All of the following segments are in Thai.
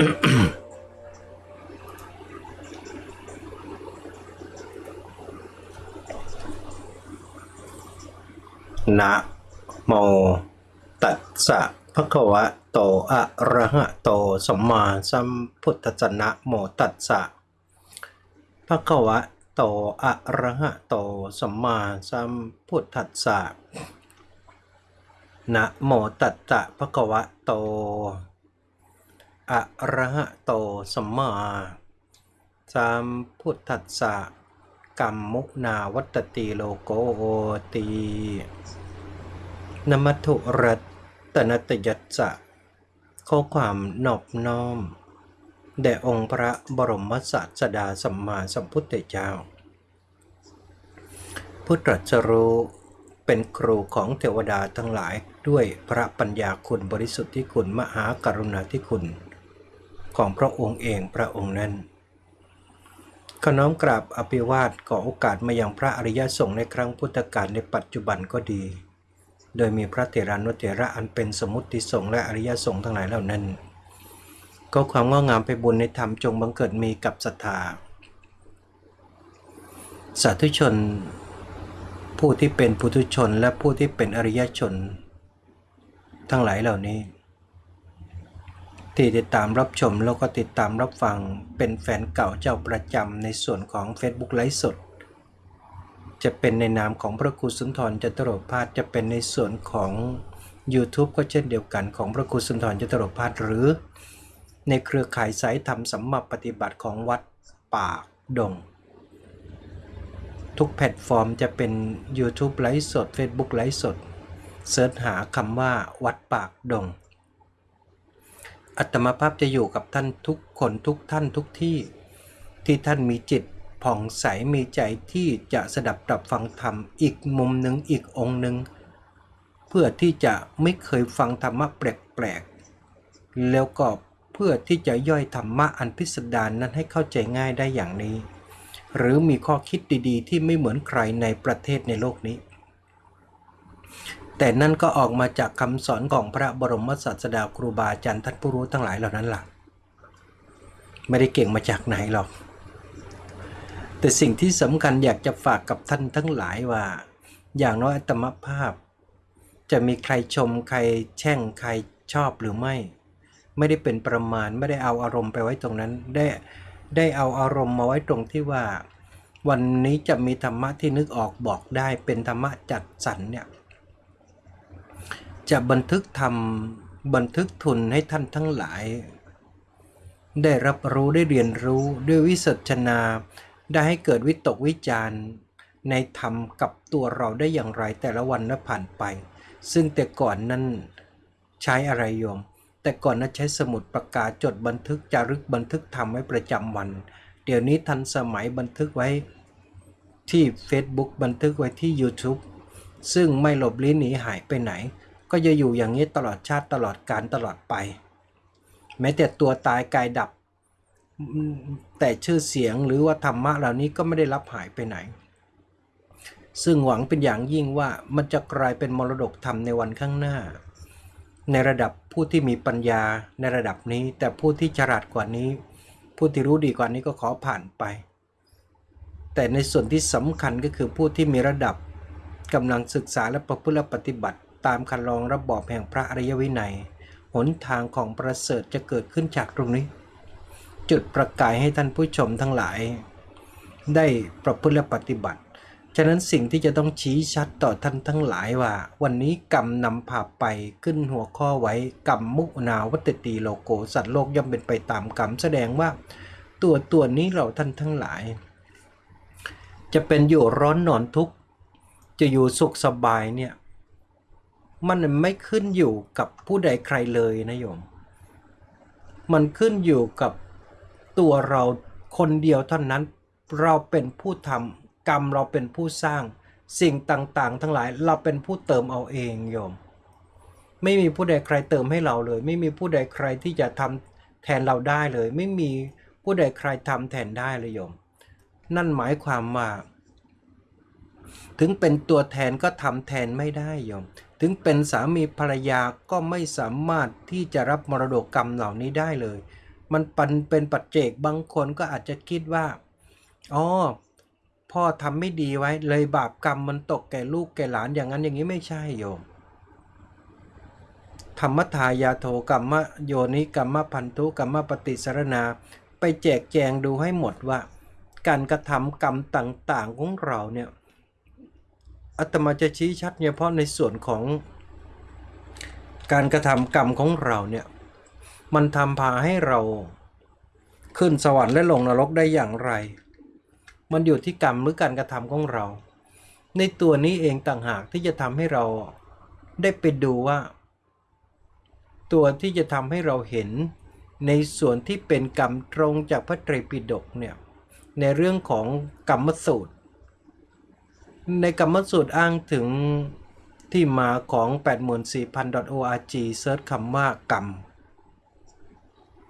นะโมตัสสะภะคะวะโตอะระหะโตสัมมาสัมพุทธัสสะนะโมตัสสะภะคะวะโตอะระหะโตสัมมาสัมพุทธัสสะนะโมตัสสะภะคะวะโต อะระหะโตสัมมาสัมพุทธัสสะกัมมุนาวัตติโลโกตีนมัตุรัตนตยัสสะข้อความนอบน้อม แด่องค์พระบรมศาสดาสัมมาสัมพุทธเจ้า ผู้ตรัสรู้เป็นครูของเทวดาทั้งหลายด้วยพระปัญญาคุณบริสุทธิ์ที่คุณ มหากรุณาธิคุณ ของพระองค์เองพระองค์นั้นขน้อมกราบอภิวาทขอโอกาสมายังพระอริยสงฆ์ในครั้งพุทธกาลในปัจจุบันก็ดี โดยมีพระเถรานุเถระอันเป็นสมุติสงฆ์และอริยสงฆ์ทั้งหลายเหล่านั้น ก็ความงอกงามไปบุญในธรรมจงบังเกิดมีกับศรัทธา สาธุชน ผู้ที่เป็นปุถุชนและผู้ที่เป็นอริยชน ทั้งหลายเหล่านี้ ที่ติดตามรับชมแล้วก็ติดตามรับฟังเป็นแฟนเก่าเจ้าประจำในส่วนของ Facebook ไลฟ์สด จะเป็นในนามของพระครูสุนทรจตุรพาสจะเป็นในส่วนของ YouTube ก็เช่นเดียวกันของพระครูสุนทรจตุรพาสหรือ ในเครือข่ายสายธรรมสัมมาปฏิบัติของวัดป่าดง ทุกแพลตฟอร์มจะเป็น YouTube ไลฟ์สด Facebook ไลฟ์สดเสิร์ชหาคำว่าวัดปากดง อัตมาภาพจะอยู่กับท่านทุกคนทุกท่านทุกที่ ที่ท่านมีจิตผ่องใสมีใจที่จะสดับตรับฟังธรรมอีกมุมหนึ่งอีกองค์หนึ่งเพื่อที่จะไม่เคยฟังธรรมะแปลกๆแล้วก็เพื่อที่จะย่อยธรรมะอันพิสดารนนั้นให้เข้าใจง่ายได้อย่างนี้ หรือมีข้อคิดดีๆ ที่ไม่เหมือนใครในประเทศในโลกนี้ แต่นั่นก็ออกมาจากคำสอนของพระบรมศาสดาครูบาอาจารย์ท่านผู้รู้ทั้งหลายเหล่านั้นล่ะ ไม่ได้เก่งมาจากไหนหรอก แต่สิ่งที่สำคัญอยากจะฝากกับท่านทั้งหลายว่า อย่างน้อยอัตมภาพ จะมีใครชมใครแช่งใครชอบหรือไม่ ไม่ได้เป็นประมาณไม่ได้เอาอารมณ์ไปไว้ตรงนั้นได้ได้เอาอารมณ์มาไว้ตรงที่ว่า วันนี้จะมีธรรมะที่นึกออกบอกได้เป็นธรรมะจัดสรรเนี่ย จะบันทึกทำบันทึกทุนให้ท่านทั้งหลาย ได้รับรู้ได้เรียนรู้ด้วยวิสัชนา ได้ให้เกิดวิตกวิจารณ์ ในธรรมกับตัวเราได้อย่างไรแต่ละวันนั้นผ่านไป ซึ่งแต่ก่อนนั้นใช้อะไรโยม แต่ก่อนนั้นใช้สมุดประกาศจดบันทึกจารึกบันทึกทำไว้ประจำวัน เดี๋ยวนี้ทันสมัยบันทึกไว้ที่ Facebook บันทึกไว้ที่ YouTube ซึ่งไม่หลบลี้หนีหายไปไหน ก็จะอยู่อย่างนี้ตลอดชาติตลอดการตลอดไป แม้แต่ตัวตายกายดับ แต่ชื่อเสียงหรือว่าธรรมะเหล่านี้ก็ไม่ได้รับหายไปไหน ซึ่งหวังเป็นอย่างยิ่งว่ามันจะกลายเป็นมรดกธรรมในวันข้างหน้า ในระดับผู้ที่มีปัญญาในระดับนี้ แต่ผู้ที่ฉลาดกว่านี้ ผู้ที่รู้ดีกว่านี้ก็ขอผ่านไป แต่ในส่วนที่สำคัญก็คือผู้ที่มีระดับกำลังศึกษาและประพฤติปฏิบัติ ตามคันลองระบอบแห่งพระอริยวินัย หนทางของประเสริฐจะเกิดขึ้นจากตรงนี้ จุดประกายให้ท่านผู้ชมทั้งหลาย ได้ประพฤติและปฏิบัติ ฉะนั้นสิ่งที่จะต้องชี้ชัดต่อท่านทั้งหลายว่า วันนี้กรรมนำพาไปขึ้นหัวข้อไว้กรรมมุนาวัตติโลโกสัตว์โลกย่อมเป็นไปตามกรรมแสดงว่า ตัวตัวนี้เราท่านทั้งหลาย จะเป็นอยู่ร้อนนอนทุกข์จะอยู่สุขสบายเนี่ย มันไม่ขึ้นอยู่กับผู้ใดใครเลยนะโยม มันขึ้นอยู่กับตัวเราคนเดียวเท่านั้น เราเป็นผู้ทำกรรมเราเป็นผู้สร้างสิ่งต่างๆ ทั้งหลายเราเป็นผู้เติมเอาเองโยม ไม่มีผู้ใดใครเติมให้เราเลย ไม่มีผู้ใดใครที่จะทำแทนเราได้เลย ไม่มีผู้ใดใครทำแทนได้เลยโยม นั่นหมายความว่าถึงเป็นตัวแทนก็ทำแทนไม่ได้โยม ถึงเป็นสามีภรรยาก็ไม่สามารถที่จะรับมรดกกรรมเหล่านี้ได้เลย มันปันเป็นปัจเจกบางคนก็อาจจะคิดว่าอ๋อพ่อทำไม่ดีไว้ เลยบาปกรรมมันตกแก่ลูกแก่หลานอย่างนั้นอย่างนี้ไม่ใช่โยมธรรมทายาโทกรรมะโยนิกรรมะพันธุกรรมะปฏิสารนา ไปแจกแจงดูให้หมดว่า การกระทำกรรมต่างๆของเราเนี่ย อาตมาจะชี้ชัดเฉพาะในส่วนของการกระทำกรรมของเราเนี่ยมันทำพาให้เราขึ้นสวรรค์และลงนรกได้อย่างไร มันอยู่ที่กรรมหรือการกระทำของเรา ในตัวนี้เองต่างหากที่จะทำให้เราได้ไปดูว่า ตัวที่จะทำให้เราเห็นในส่วนที่เป็นกรรมตรงจากพระไตรปิฎกเนี่ยในเรื่องของกรรมสูตร ในกรรมสูตรอ้างถึงที่มาของ 84,000.org เซิร์ชคำว่ากรรม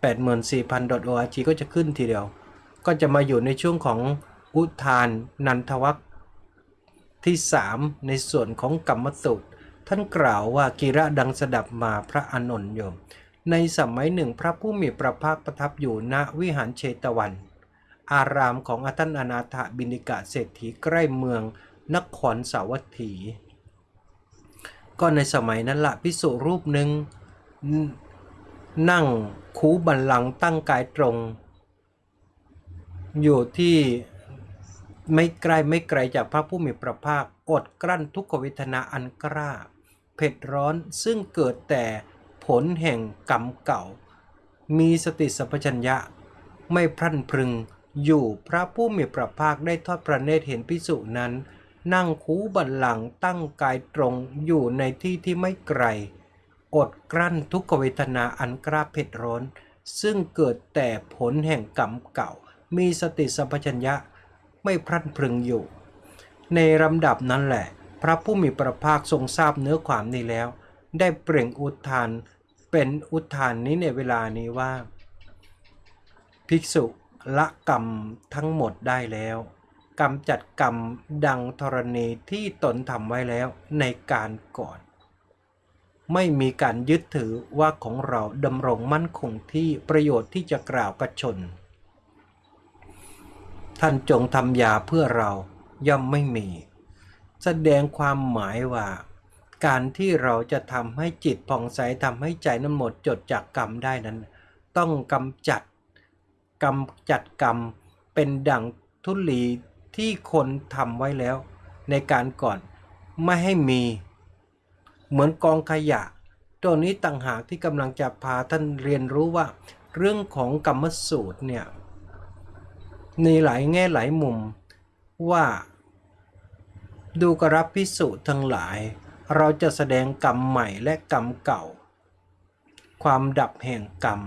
84,000.org ก็จะขึ้นทีเดียว ก็จะมาอยู่ในช่วงของอุทานนันทวัคที่ 3 ในส่วนของกรรมสูตร ท่านกล่าวว่ากีระดังสดับมาพระอนนท์โยม ในสมัยหนึ่งพระผู้มีพระภาคประทับอยู่ณวิหารเชตวัน อารามของอาท่านอนาถบินิกะเศรษฐีใกล้เมือง นครสาวัตถี ก็ในสมัยนั้นละพิสุรูปหนึ่งนั่งคูบันลังตั้งกายตรง อยู่ที่ไม่ไกลไม่ไกลจากพระผู้มีพระภาคอดกลั้นทุกขเวทนาอันกล้าเผ็ดร้อนซึ่งเกิดแต่ผลแห่งกรรมเก่า มีสติสัมปชัญญะ ไม่พรั่นพรึงอยู่พระผู้มีพระภาคได้ทอดพระเนตรเห็นพิสุนั้น นั่งคูบันลังตั้งกายตรงอยู่ในที่ที่ไม่ไกล อดกลั้นทุกขเวทนาอันกล้าเผ็ดร้อน ซึ่งเกิดแต่ผลแห่งกรรมเก่า มีสติสัมปชัญญะไม่พรั่นพรึงอยู่ ในลำดับนั้นแหละ พระผู้มีพระภาคทรงทราบเนื้อความนี้แล้ว ได้เปล่งอุทาน เป็นอุทานนี้ในเวลานี้ว่า ภิกษุละกรรมทั้งหมดได้แล้ว กำจัดกรรมดังธรณีที่ตนทำไว้แล้วในการก่อน ไม่มีการยึดถือว่าของเราดำรงมั่นคงที่ประโยชน์ที่จะกล่าวกับชน ท่านจงทำยาเพื่อเราย่อมไม่มี แสดงความหมายว่า การที่เราจะทำให้จิตผ่องใสทำให้ใจนั้นหมดจดจากกรรมได้นั้น ต้องกำจัดกำจัดกรรมเป็นดังทุลี ที่คนทำไว้แล้ว ในการก่อนไม่ให้มี เหมือนกองขยะตัวนี้ต่างหากที่กำลังจะพาท่านเรียนรู้ว่า เรื่องของกรรมสูตรเนี่ยในหลายแง่หลายมุมว่า ดูกรับพิสูจน์ทั้งหลาย เราจะแสดงกรรมใหม่และกรรมเก่า ความดับแห่งกรรม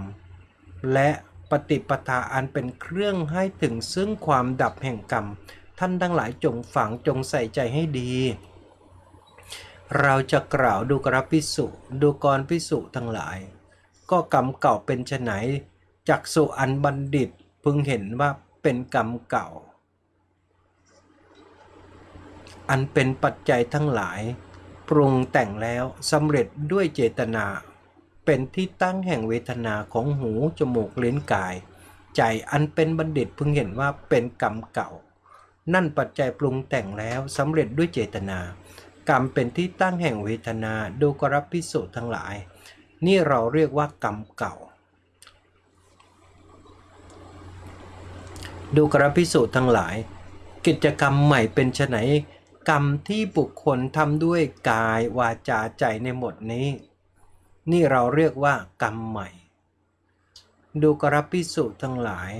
และ ปฏิปทาอันเป็นเครื่องให้ถึงซึ่งความดับแห่งกรรม ท่านทั้งหลายจงฝังจงใส่ใจให้ดี เราจะกล่าวดูกรับพิสุดูกรพิสุทั้งหลาย ก็กรรมเก่าเป็นไฉนจักสุอันบัณฑิตพึงเห็นว่าเป็นกรรมเก่า อันเป็นปัจจัยทั้งหลาย ปรุงแต่งแล้วสำเร็จด้วยเจตนา เป็นที่ตั้งแห่งเวทนาของหู จมูกลิ้นกาย ใจอันเป็นบัณฑิตพึงเห็นว่าเป็นกรรมเก่า นั่นปัจจัยปรุงแต่งแล้วสำเร็จด้วยเจตนา กรรมเป็นที่ตั้งแห่งเวทนาดูกรับพิสูจน์ทั้งหลาย นี่เราเรียกว่ากรรมเก่า ดูกระพิสูจน์ทั้งหลาย กิจกรรมใหม่เป็นไฉนกรรมที่บุคคลทำด้วยกายวาจาใจในหมดนี้ นี่เราเรียกว่ากรรมใหม่ ดูกรพิสูจน์ทั้งหลาย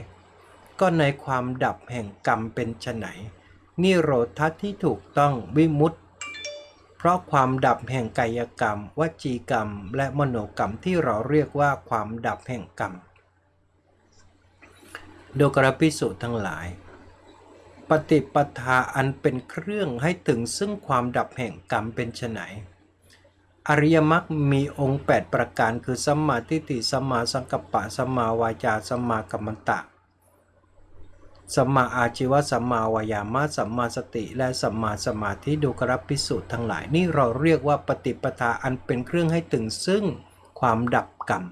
ก็ในความดับแห่งกรรมเป็นไฉนนี่โรทัศน์ที่ถูกต้องวิมุตติ เพราะความดับแห่งกายกรรม วจีกรรม และมโนกรรมที่เราเรียกว่าความดับแห่งกรรมดูกรพิสุทั้งหลาย ปฏิปทาอันเป็นเครื่องให้ถึงซึ่งความดับแห่งกรรมเป็นไฉน อริยมรรคมีองค์ 8 ประการคือสัมมาทิฏฐิสัมมาสังกัปปะสัมมาวาจาสัมมากัมมันตะสัมมาอาชีวะสัมมาวายามะสัมมาสติ และสัมมาสมาธิดูกรับพิสูจน์ทั้งหลายนี่เราเรียกว่าปฏิปทาอันเป็นเครื่องให้ถึงซึ่งความดับกรรม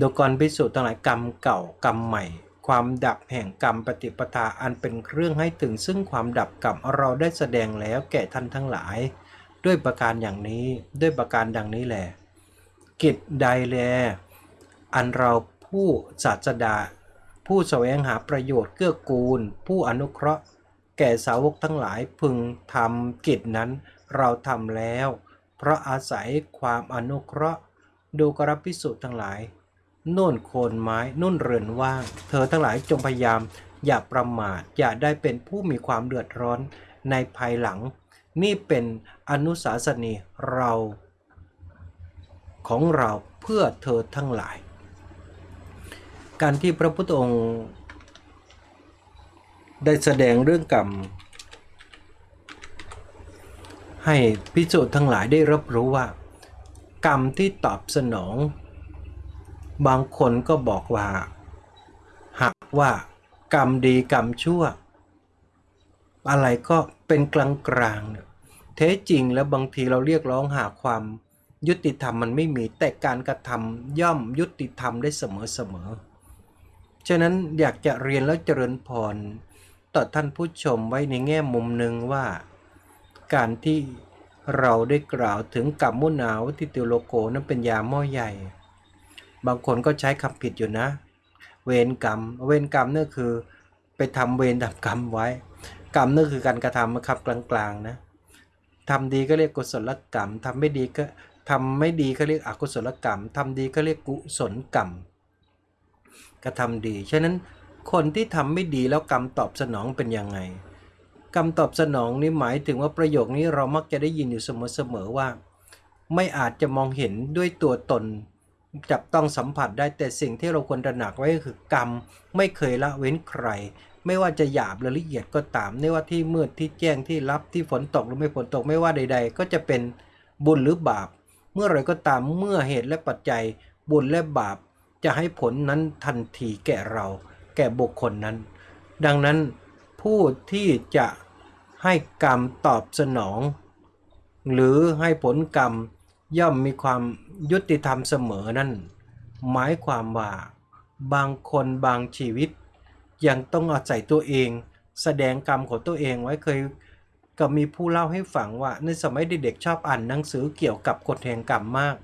ดูกรพิสูจน์ทั้งหลายกรรมเก่ากรรมใหม่ ความดับแห่งกรรมปฏิปทาอันเป็นเครื่องให้ถึงซึ่งความดับกรรมเราได้แสดงแล้วแก่ท่านทั้งหลาย ด้วยประการอย่างนี้ด้วยประการดังนี้แหละกิจใดแล อันเราผู้ศาสดา ผู้แสวงหาประโยชน์เกื้อกูล ผู้อนุเคราะห์ แก่สาวกทั้งหลายพึงทำกิจนั้นเราทำแล้ว เพราะอาศัยความอนุเคราะห์ ดูกรับพิสุทั้งหลายนุ่นโคนไม้นุ่นเรือนว่าง เธอทั้งหลายจงพยายาม อย่าประมาทอย่าได้เป็นผู้มีความเดือดร้อนในภายหลัง นี่เป็นอนุสาสนีเราของเราเพื่อเธอทั้งหลาย การที่พระพุทธองค์ได้แสดงเรื่องกรรม ให้พิสูจน์ทั้งหลายได้รับรู้ว่า กรรมที่ตอบสนอง บางคนก็บอกว่า หากว่ากรรมดีกรรมชั่ว อะไรก็เป็นกลางกลางๆเนี่ยแท้จริงแล้วบางทีเราเรียกร้องหาความยุติธรรมมันไม่มีแต่การกระทำย่อมยุติธรรมได้เสมอเสมอฉะนั้นอยากจะเรียนแล้วเจริญพรต่อท่านผู้ชมไว้ในแง่มุมหนึ่งว่า การที่เราได้กล่าวถึงกรรมมุนาวทิติโลโกนั้นเป็นยาหม้อใหญ่ บางคนก็ใช้คำผิดอยู่นะ เวรกรรม เวรกรรมนั่นคือ ไปทำเวรทำกรรมไว้ กรรมนั่นคือการกระทำมาขับกลางๆนะทำดีก็เรียกกุศลกรรมทำไม่ดีก็ทำไม่ดีก็เรียกอกุศลกรรมทำดีก็เรียกกุศลกรรมกระทำดีฉะนั้นคนที่ทำไม่ดีแล้วกรรมตอบสนองเป็นยังไง กรรมตอบสนองนี่หมายถึงว่าประโยคนี้เรามักจะได้ยินอยู่เสมอๆว่า ไม่อาจจะมองเห็นด้วยตัวตน จับต้องสัมผัสได้แต่สิ่งที่เราควรตระหนักไว้ก็คือกรรมไม่เคยละเว้นใคร ไม่ว่าจะหยาบหรือละเอียดก็ตาม ไม่ว่าที่มืดที่แจ้งที่ลับที่ฝนตกหรือไม่ฝนตกไม่ว่าใด ๆ ก็จะเป็นบุญหรือบาป เมื่อไรก็ตามเมื่อเหตุและปัจจัย บุญและบาปจะให้ผลนั้นทันทีแก่เรา แก่บุคคลนั้น ดังนั้นผู้ที่จะให้กรรมตอบสนอง หรือให้ผลกรรมย่อมมีความยุติธรรมเสมอนั่น หมายความว่า บางคนบางชีวิต ยังต้องอาศัยตัวเอง แสดงกรรมของตัวเองไว้เคยก็มีผู้เล่าให้ฟังว่าในสมัยเด็กๆชอบอ่านหนังสือเกี่ยวกับกฎแห่งกรรมมาก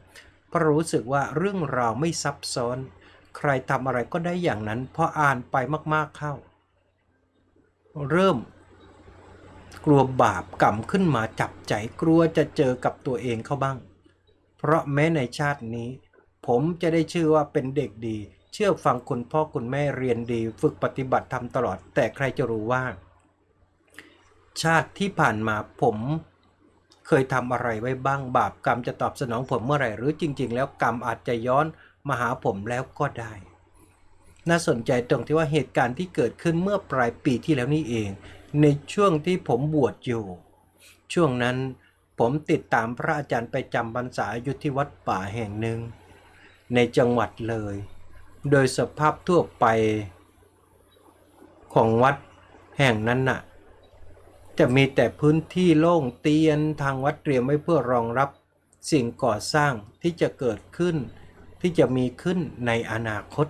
เพราะรู้สึกว่าเรื่องราวไม่ซับซ้อน ใครทำอะไรก็ได้อย่างนั้นพออ่านไปมากๆเข้า เริ่ม กลัวบาปกรรมขึ้นมาจับใจกลัวจะเจอกับตัวเองเข้าบ้าง เพราะแม้ในชาตินี้ ผมจะได้ชื่อว่าเป็นเด็กดี เชื่อฟังคุณพ่อคุณแม่เรียนดี ฝึกปฏิบัติทำตลอด แต่ใครจะรู้ว่า ชาติที่ผ่านมาผมเคยทำอะไรไว้บ้างบาปกรรมจะตอบสนองผมเมื่อไหร่หรือจริง ๆ แล้วกรรมอาจจะย้อนมาหาผมแล้วก็ได้ น่าสนใจตรงที่ว่าเหตุการณ์ที่เกิดขึ้นเมื่อปลายปีที่แล้วนี่เอง ในช่วงที่ผมบวชอยู่ ช่วงนั้นผมติดตามพระอาจารย์ไปจำพรรษาอยู่ที่วัดป่าแห่งหนึ่ง ในจังหวัดเลย โดยสภาพทั่วไปของวัดแห่งนั้นน่ะ จะมีแต่พื้นที่โล่งเตียนทางวัดเตรียมไว้เพื่อรองรับสิ่งก่อสร้างที่จะเกิดขึ้น ที่จะมีขึ้นในอนาคต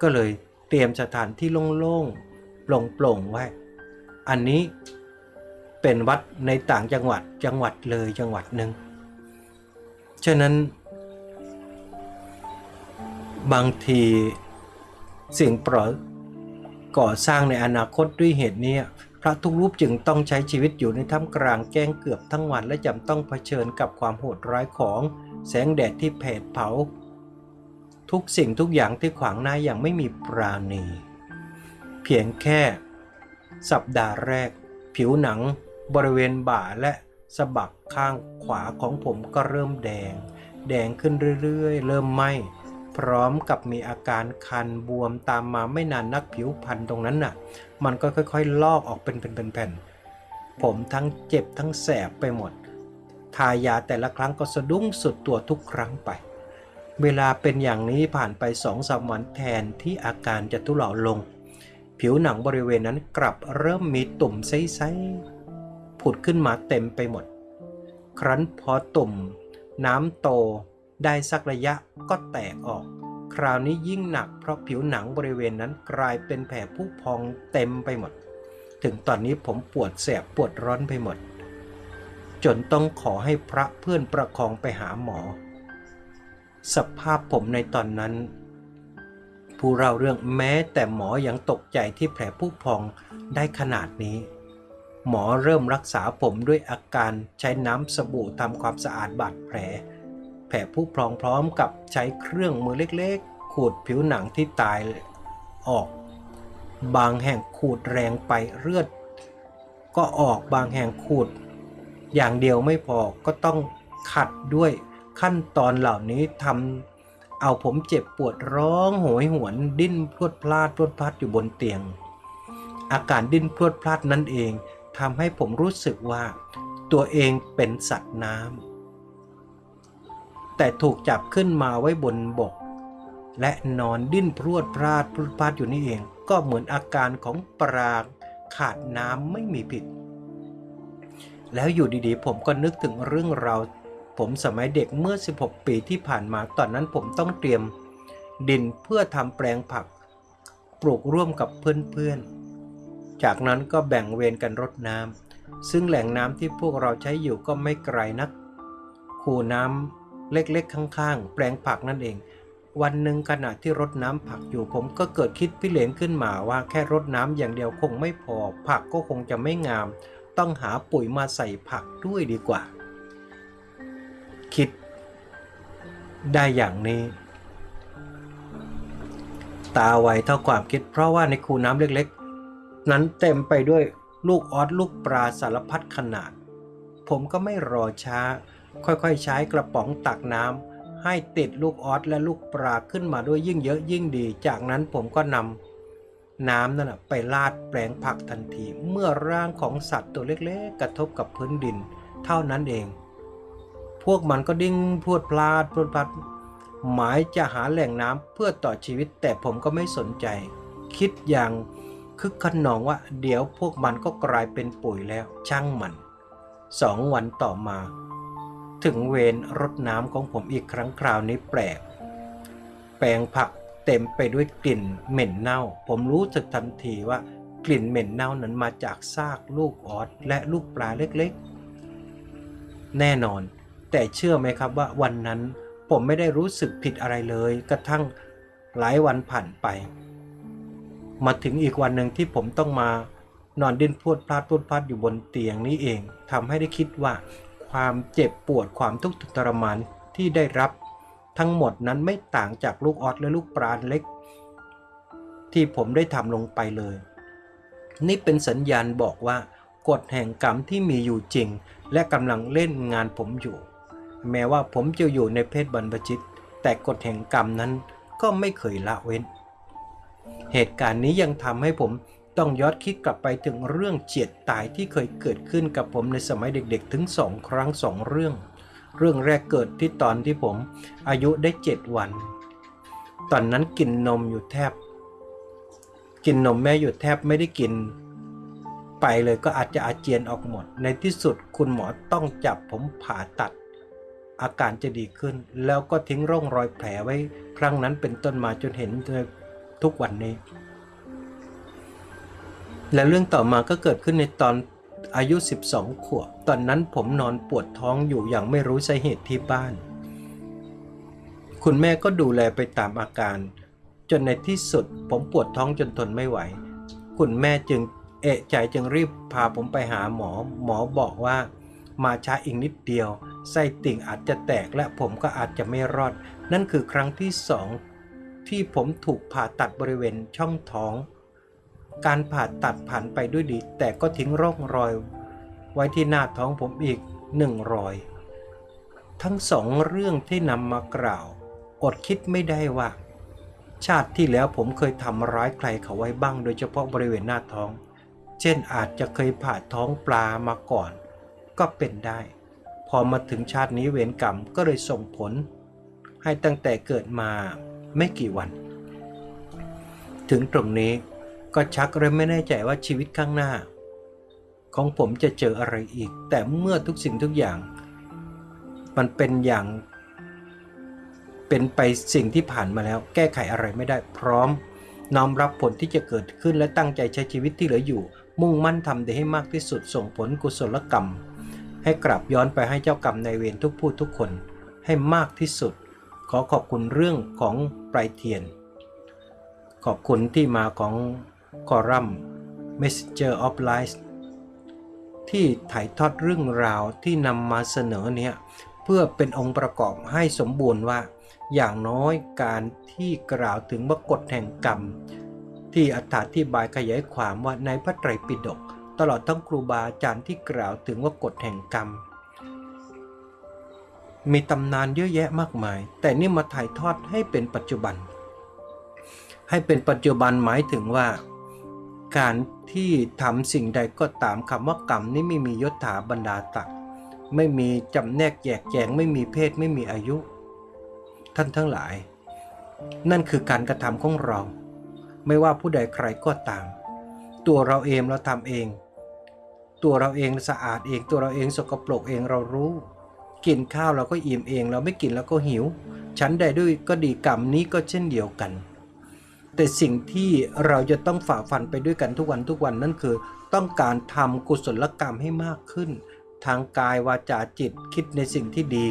ก็เลยเตรียมสถานที่โล่งๆโปร่งๆไว้ อันนี้เป็นวัดในต่างจังหวัดจังหวัดเลยจังหวัดหนึ่งฉะนั้น บางทีสิ่งปล่อก่อสร้างในอนาคตด้วยเหตุนี้พระทุกรูปจึงต้องใช้ชีวิตอยู่ในท่ามกลางแจ้งเกือบทั้งวันและจำต้องเผชิญกับความโหดร้ายของแสงแดดที่แผดเผา ทุกสิ่งทุกอย่างที่ขวางหน้าอย่างไม่มีปราณี เพียงแค่ สัปดาห์แรก ผิวหนัง บริเวณบ่าและสะบักข้างขวาของผมก็เริ่มแดง แดงขึ้นเรื่อยๆ เริ่มไหม้ พร้อมกับมีอาการคันบวมตามมาไม่นานนักผิวพันตรงนั้นน่ะ มันก็ค่อยๆ ลอกออกเป็นแผ่นๆผมทั้งเจ็บทั้งแสบไปหมด ทายาแต่ละครั้งก็สะดุ้งสุดตัวทุกครั้งไป เวลาเป็นอย่างนี้ผ่านไปสองสามวันแทนที่อาการจะทุเลาลง ผิวหนังบริเวณนั้นกลับเริ่มมีตุ่มใสๆผุดขึ้นมาเต็มไปหมด ครั้นพอตุ่ม น้ำโต ได้สักระยะก็แตกออก คราวนี้ยิ่งหนักเพราะผิวหนังบริเวณนั้นกลายเป็นแผลผุพองเต็มไปหมด ถึงตอนนี้ผมปวดแสบปวดร้อนไปหมด จนต้องขอให้พระเพื่อนประคองไปหาหมอ สภาพผมในตอนนั้น ผู้เราเรื่องแม้แต่หมอยังตกใจที่แผลผุพองได้ขนาดนี้หมอเริ่มรักษาผมด้วยอาการใช้น้ำสบู่ทำความสะอาดบาดแผล ผลผุพองพร้อมกับใช้เครื่องมือเล็กๆ ขูดผิวหนังที่ตายออก บางแห่งขูดแรงไปเลือด ก็ออกบางแห่งขูด อย่างเดียวไม่พอก็ต้องขัดด้วยขั้นตอนเหล่านี้ทำเอาผมเจ็บปวดร้องโหยหวนดิ้นพรวดพลาดพรวดพลาดอยู่บนเตียง อาการดิ้นพรวดพลาดนั่นเองทำให้ผมรู้สึกว่า ตัวเองเป็นสัตว์น้ำ แต่ถูกจับขึ้นมาไว้บนบก และนอนดิ้นพรวดพลาดพรวดพลาดอยู่นี่เอง ก็เหมือนอาการของปลาขาดน้ำไม่มีผิด แล้วอยู่ดีๆ ผมก็นึกถึงเรื่องราวผมสมัยเด็กเมื่อ 16 ปีที่ผ่านมาตอนนั้นผมต้องเตรียม ดินเพื่อทำแปลงผัก ปลูกร่วมกับเพื่อนๆ จากนั้นก็แบ่งเวรกันรดน้ำซึ่งแหล่งน้ำที่พวกเราใช้อยู่ก็ไม่ไกลนัก คูน้ำ เล็กๆ ข้างๆ แปลงผักนั่นเอง วันหนึ่งขณะที่รดน้ำผักอยู่ผมก็เกิดคิดพิเรนขึ้นมาว่าแค่รดน้ำอย่างเดียวคงไม่พอ ผักก็คงจะไม่งาม ต้องหาปุ๋ยมาใส่ผักด้วยดีกว่า คิดได้อย่างนี้ ตาไวเท่าความคิด เพราะว่าในคูน้ำเล็กๆ นั้นเต็มไปด้วยลูกออสลูกปลาสารพัดขนาด ผมก็ไม่รอช้า ค่อยๆ ใช้กระป๋องตักน้ำให้ติดลูกออสและลูกปลาขึ้นมาด้วยยิ่งเยอะยิ่งดี จากนั้นผมก็นำน้ำนั่นไปลาดแปลงผักทันที เมื่อร่างของสัตว์ตัวเล็กๆ กระทบกับพื้นดิน เท่านั้นเอง พวกมันก็ดิ้งพวดพลาดพวดพลาดหมายจะหาแหล่งน้ำเพื่อต่อชีวิตแต่ผมก็ไม่สนใจ คิดอย่างคึกขนองว่าเดี๋ยวพวกมันก็กลายเป็นปุ๋ยแล้วช่างมันสองวันต่อมา ถึงเวรรดน้ำของผมอีกครั้งคราวนี้แปลก แปลงผักเต็มไปด้วยกลิ่นเหม็นเน่า ผมรู้สึกทันทีว่ากลิ่นเหม็นเน่านั้นมาจากซากลูกออสและลูกปลาเล็กๆ แน่นอน แต่เชื่อไหมครับว่าวันนั้นผมไม่ได้รู้สึกผิดอะไรเลย กระทั่งหลายวันผ่านไป มาถึงอีกวันหนึ่งที่ผมต้องมานอนดิ้นพวดพลาดพรวดพลาดอยู่บนเตียงนี้เองทำให้ได้คิดว่า ความเจ็บปวดความทุกข์ทรมานที่ได้รับ ทั้งหมดนั้นไม่ต่างจากลูกออสและลูกปลาเล็ก ที่ผมได้ทำลงไปเลย นี่เป็นสัญญาณบอกว่ากฎแห่งกรรมที่มีอยู่จริง และกำลังเล่นงานผมอยู่ แม้ว่าผมจะอยู่ในเพศบรรพชิต แต่กฎแห่งกรรมนั้นก็ไม่เคยละเว้น เหตุการณ์นี้ยังทำให้ผม ต้องย้อนคิดกลับไปถึงเรื่องเจียดตายที่เคยเกิดขึ้นกับผมในสมัยเด็กๆ ถึงสองครั้งสองเรื่อง เรื่องแรกเกิดที่ตอนที่ผมอายุได้เจ็ดวัน ตอนนั้นกินนมอยู่แทบ กินนมแม่อยู่แทบไม่ได้กิน ไปเลยก็อาจจะอาเจียนออกหมด ในที่สุดคุณหมอต้องจับผมผ่าตัด อาการจะดีขึ้น แล้วก็ทิ้งร่องรอยแผลไว้ ครั้งนั้นเป็นต้นมาจนเห็นทุกวันนี้ และเรื่องต่อมาก็เกิดขึ้นในตอนอายุ 12 ขวบ ตอนนั้นผมนอนปวดท้องอยู่อย่างไม่รู้สาเหตุที่บ้าน คุณแม่ก็ดูแลไปตามอาการ จนในที่สุดผมปวดท้องจนทนไม่ไหว คุณแม่จึงเอะใจจึงรีบพาผมไปหาหมอ หมอบอกว่า มาช้าอีกนิดเดียว ไส้ติ่งอาจจะแตกและผมก็อาจจะไม่รอด นั่นคือครั้งที่สองที่ผมถูกผ่าตัดบริเวณช่องท้อง การผ่าตัดผ่านไปด้วยดี แต่ก็ทิ้งร่องรอย ไว้ที่หน้าท้องผมอีกหนึ่งรอย ทั้งสองเรื่องที่นำมากล่าว อดคิดไม่ได้ว่า ชาติที่แล้วผมเคยทำร้ายใครเขาไว้บ้าง โดยเฉพาะบริเวณหน้าท้อง เช่นอาจจะเคยผ่าท้องปลามาก่อน ก็เป็นได้ พอมาถึงชาตินี้เวรกรรมก็เลยส่งผล ให้ตั้งแต่เกิดมาไม่กี่วัน ถึงตรงนี้ ก็ชักเริ่มไม่แน่ใจว่าชีวิตข้างหน้า ของผมจะเจออะไรอีก แต่เมื่อทุกสิ่งทุกอย่าง มันเป็นอย่าง เป็นไปสิ่งที่ผ่านมาแล้ว แก้ไขอะไรไม่ได้ พร้อมน้อมรับผลที่จะเกิดขึ้นและตั้งใจใช้ชีวิตที่เหลืออยู่ มุ่งมั่นทำได้ให้มากที่สุดส่งผลกุศลกรรม ให้กลับย้อนไปให้เจ้ากรรมในายเวรทุกผู้ทุกคนให้มากที่สุด ขอขอบคุณเรื่องของปลายเทียน ขอบคุณที่มาของ คอรัม Messenger of Life ที่ถ่ายทอดเรื่องราวที่นำมาเสนอเนี่ยเพื่อเป็นองค์ประกอบให้สมบูรณ์ว่า อย่างน้อยการที่กล่าวถึงวกฎแห่งกรรม ที่อธิบายขยายความว่าในพระไตรปิฎกตลอดทั้งครูบาอาจารย์ที่กล่าวถึงว่ากฎแห่งกรรม มีตำนานเยอะแยะมากมาย แต่นี่มาถ่ายทอดให้เป็นปัจจุบัน ให้เป็นปัจจุบันหมายถึงว่า การที่ทำสิ่งใดก็ตามคำว่ากรรมนี่ไม่มียศถาบรรดาตักไม่มีจำแนกแยกแยงไม่มีเพศไม่มีอายุ ท่านทั้งหลาย นั่นคือการกระทำของเรา ไม่ว่าผู้ใดใครก็ตาม ตัวเราเองเราทำเอง ตัวเราเองสะอาดเอง ตัวเราเองสกปรกเองเรารู้ กินข้าวเราก็อิ่มเอง เราไม่กินเราก็หิว ฉันใดด้วยก็ดีกรรมนี้ก็เช่นเดียวกัน แต่สิ่งที่เราจะต้องฝ่าฟันไปด้วยกันทุกวันทุกวันนั่นคือ ต้องการทำกุศลกรรมให้มากขึ้น ทางกายวาจาจิตคิดในสิ่งที่ดี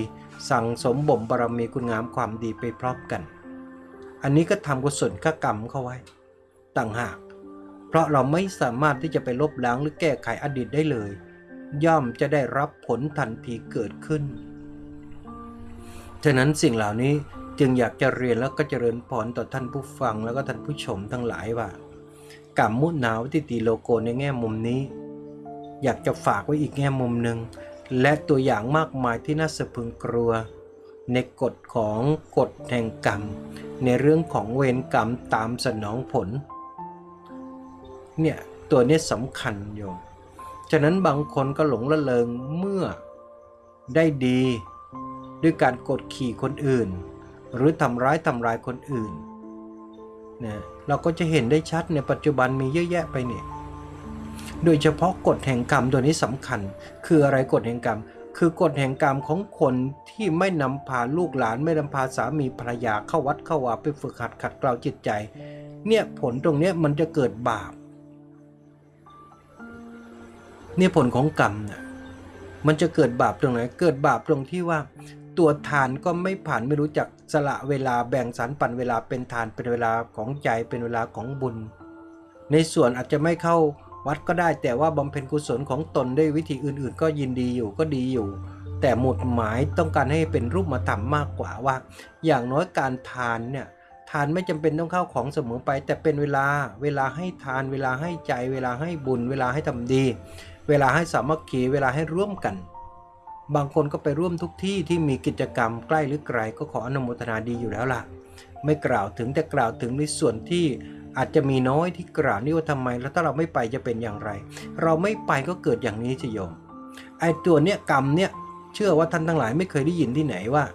สั่งสมบ่มบารมีคุณงามความดีไปพร้อมกัน อันนี้ก็ทำกุศลกกรรมเข้าไว้ ต่างหาก เพราะเราไม่สามารถที่จะไปลบล้างหรือแก้ไขอดีตได้เลย ย่อมจะได้รับผลทันทีเกิดขึ้นฉะนั้นสิ่งเหล่านี้ จึงอยากจะเรียนแล้วก็เจริญพรต่อท่านผู้ฟังแล้วก็ท่านผู้ชมทั้งหลายว่ากรรมมุนาวทิติโลโกในแง่มุมนี้ อยากจะฝากไว้อีกแง่มุมหนึ่งและตัวอย่างมากมายที่น่าสะพึงกลัว ในกฎของกฎแห่งกรรม ในเรื่องของเวรกรรมตามสนองผลเนี่ยตัวนี้สำคัญโยมฉะนั้นบางคนก็หลงละเลงเมื่อได้ดี ด้วยการกดขี่คนอื่น หรือทำร้ายทำลายคนอื่นนะเราก็จะเห็นได้ชัดในปัจจุบันมีเยอะแยะไปเนี่ยโดยเฉพาะกฎแห่งกรรมตัวนี้สำคัญ คืออะไรกฎแห่งกรรม คือกฎแห่งกรรมของคนที่ไม่นำพาลูกหลาน ไม่นำพาสามีภรรยาเข้าวัดเข้าวาไปฝึกหัดขัดเกลาจิตใจ เนี่ยผลตรงเนี้ยมันจะเกิดบาปเนี่ยผลของกรรมเนี่ยมันจะเกิดบาปตรงไหน เกิดบาปตรงที่ว่า ตัวทานก็ไม่ผ่านไม่รู้จัก สละเวลาแบ่งสรรปันเวลาเป็นทานเป็นเวลาของใจเป็นเวลาของบุญ ในส่วนอาจจะไม่เข้าวัดก็ได้แต่ว่าบำเพ็ญกุศลของตนด้วยวิธีอื่น ๆ ก็ยินดีอยู่ก็ดีอยู่ แต่หมุดหมายต้องการให้เป็นรูปธรรมมากกว่าว่า อย่างน้อยการทานเนี่ยทานไม่จำเป็นต้องเข้าของเสมอไป แต่เป็นเวลาเวลาให้ทาน เวลาให้ใจ เวลาให้บุญ เวลาให้ทำดี เวลาให้สามัคคีเวลาให้ร่วมกัน บางคนก็ไปร่วมทุกที่ที่มีกิจกรรมใกล้หรือไกลก็ขออนุโมทนาดีอยู่แล้วล่ะ ไม่กล่าวถึงแต่กล่าวถึงในส่วนที่อาจจะมีน้อยที่กล่าวนี่ว่าทำไม แล้วถ้าเราไม่ไปจะเป็นอย่างไร เราไม่ไปก็เกิดอย่างนี้สิโยมไอ้ตัวเนี้ยกรรมเนี่ยเชื่อว่าท่านทั้งหลายไม่เคยได้ยินที่ไหนว่า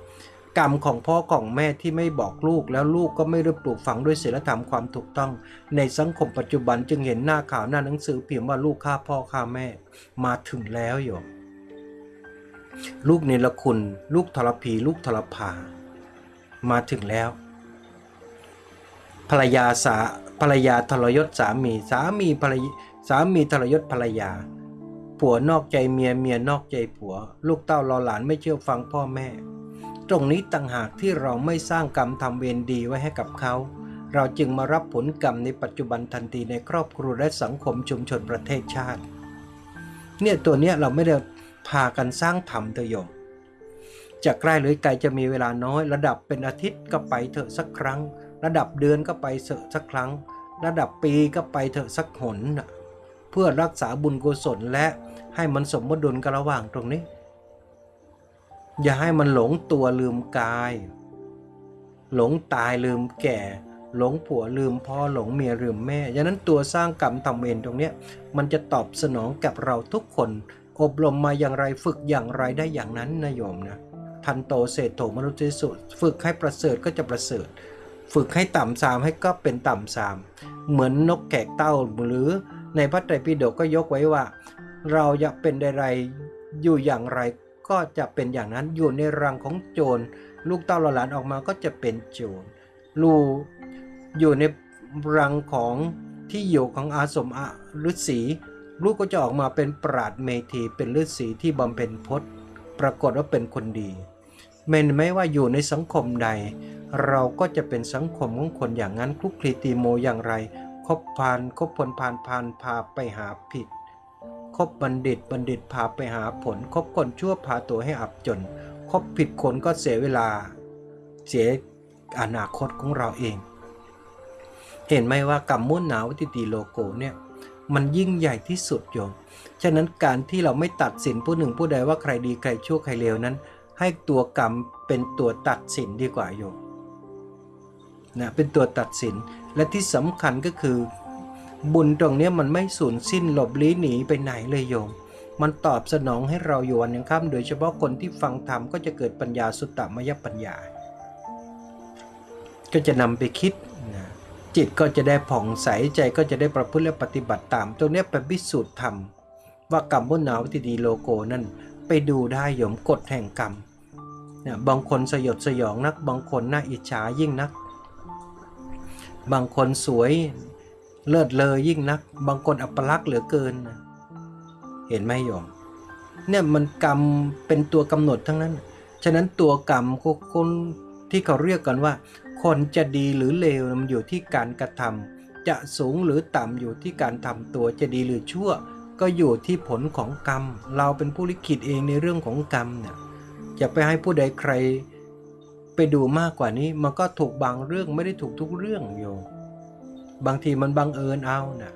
กรรมของพ่อของแม่ที่ไม่บอกลูกแล้วลูกก็ไม่ได้ปลูกฝังด้วยศีลธรรมความถูกต้อง ในสังคมปัจจุบันจึงเห็นหน้าข่าวหน้าหนังสือเพิมพ์ว่าลูกฆ่าพ่อฆ่าแม่ มาถึงแล้วโยม ลูกเนรคุณ ลูกทรพีลูกทรพามาถึงแล้ว ภรรยาสาภรรยาทรยศสามีสามีภรรยสามีทรยศภรรยา ผัวนอกใจเมียเมียนอกใจผัว ลูกเต้ารอหลานไม่เชื่อฟังพ่อแม่ ตรงนี้ต่างหากที่เราไม่สร้างกรรมทำเวรดีไว้ให้กับเขา เราจึงมารับผลกรรมในปัจจุบันทันทีในครอบครัวและสังคมชุมชนประเทศชาติ เนี่ยตัวเนี้ยเราไม่ได้ พากันสร้างธรรมเถอะโยมจะใกล้หรือไกลจะมีเวลาน้อย ระดับเป็นอาทิตย์ก็ไปเถอะสักครั้ง ระดับเดือนก็ไปเถอะสักครั้ง ระดับปีก็ไปเถอะสักหนเพื่อรักษาบุญกุศลและให้มันสมดุลกันระหว่างตรงนี้ อย่าให้มันหลงตัวลืมกาย หลงตายลืมแก่ หลงผัวลืมพ่อหลงเมียลืมแม่ฉะนั้นตัวสร้างกรรมทำเวรตรงเนี้ยมันจะตอบสนองกับเราทุกคน อบรมมาอย่างไรฝึกอย่างไรได้อย่างนั้นนะโยมนะทันโตเศรษโถมนุษย์สุดฝึกให้ประเสริฐก็จะประเสริฐ ฝึกให้ต่ำสามให้ก็เป็นต่ำสามเหมือนนกแขกเต้าหรือในพระไตรปิฎกก็ยกไว้ว่า เราอยากเป็นใดๆอยู่อย่างไรก็จะเป็นอย่างนั้นอยู่ในรังของโจร ลูกเต้าหลานออกมาก็จะเป็นโจรลูอยู่ในรังของที่อยู่ของอาสมอฤาษี ลูกก็จะออกมาเป็นปราดเมธีเป็นฤาษีที่บำเพ็ญพจน์ ปรากฏว่าเป็นคนดีเมนไม่ว่าอยู่ในสังคมใด เราก็จะเป็นสังคมของคนอย่างนั้นคลุกคลีตีโมอย่างไร คบพานคบผลพานพานพาไปหาผิด คบบัณฑิตบัณฑิตพาไปหาผล คบคนชั่วพาตัวให้อับจน คบผิดคนก็เสียเวลา เสียอนาคตของเราเอง เห็นไหมว่ากรรมมุ่นหนาวติติโลโกเนี่ย มันยิ่งใหญ่ที่สุดโยม ฉะนั้นการที่เราไม่ตัดสินผู้หนึ่งผู้ใดว่าใครดีใครชั่วใครเลวนั้น ให้ตัวกรรมเป็นตัวตัดสินดีกว่าโยมนะเป็นตัวตัดสินและที่สำคัญก็คือ บุญตรงนี้มันไม่สูญสิ้นหลบลี้หนีไปไหนเลยโยม มันตอบสนองให้เราอยู่วันยังค่ำโดยเฉพาะคนที่ฟังธรรมก็จะเกิดปัญญาสุตตมยปัญญา ก็จะนำไปคิด จิตก็จะได้ผ่องใสใจก็จะได้ประพฤติและปฏิบัติตาม ตรงนี้เป็นพิสูจน์ธรรม ว่ากรรมบุญหนาวติดีโลโกนั่นไปดูได้โยมกฎแห่งกรรมเนี่ยบางคนสยดสยองนัก บางคนน่าอิจฉายิ่งนัก บางคนสวยเลิศเลอยิ่งนัก บางคนอัปลักษณ์เหลือเกิน เห็นไหมโยมเนี่ยมันกรรมเป็นตัวกำหนดทั้งนั้น ฉะนั้นตัวกรรมคนที่เขาเรียกกันว่า คนจะดีหรือเลวมันอยู่ที่การกระทำจะสูงหรือต่ำอยู่ที่การทำตัวจะดีหรือชั่ว ก็อยู่ที่ผลของกรรม เราเป็นผู้ลิขิตเองในเรื่องของกรรมเนี่ยอย่าไปให้ผู้ใดใครไปดูมากกว่านี้มันก็ถูกบางเรื่องไม่ได้ถูกทุกเรื่องโยมบางทีมันบังเอิญเอานะ